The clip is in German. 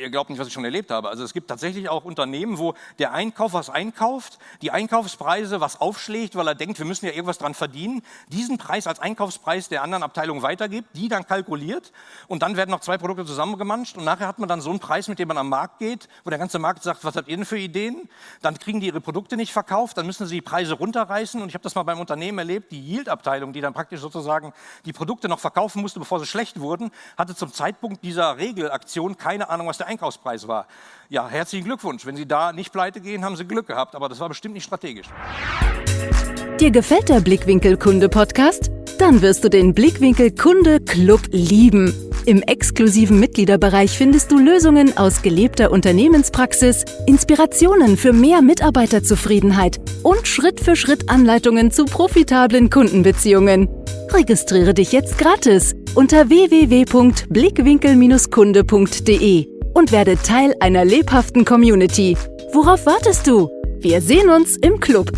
ihr glaubt nicht, was ich schon erlebt habe. Also es gibt tatsächlich auch Unternehmen, wo der Einkauf was einkauft, die Einkaufspreise was aufschlägt, weil er denkt, wir müssen ja irgendwas dran verdienen, diesen Preis als Einkaufspreis der anderen Abteilung weitergibt, die dann kalkuliert und dann werden noch zwei Produkte zusammengemanscht und nachher hat man dann so einen Preis, mit dem man am Markt geht, wo der ganze Markt sagt, was habt ihr denn für Ideen? Dann kriegen die ihre Produkte nicht verkauft, dann müssen sie die Preise runterreißen und ich habe das mal beim Unternehmen erlebt, die Yield-Abteilung, die dann praktisch sozusagen die Produkte noch verkaufen musste, bevor sie schlecht wurden, hatte zum Zeitpunkt dieser Regelaktion keine Ahnung, was der Einkaufspreis war. Ja, herzlichen Glückwunsch. Wenn Sie da nicht pleite gehen, haben Sie Glück gehabt, aber das war bestimmt nicht strategisch. Dir gefällt der Blickwinkel Kunde Podcast? Dann wirst du den Blickwinkel Kunde Club lieben. Im exklusiven Mitgliederbereich findest du Lösungen aus gelebter Unternehmenspraxis, Inspirationen für mehr Mitarbeiterzufriedenheit und Schritt für Schritt Anleitungen zu profitablen Kundenbeziehungen. Registriere dich jetzt gratis unter www.blickwinkel-kunde.de und werde Teil einer lebhaften Community. Worauf wartest du? Wir sehen uns im Club.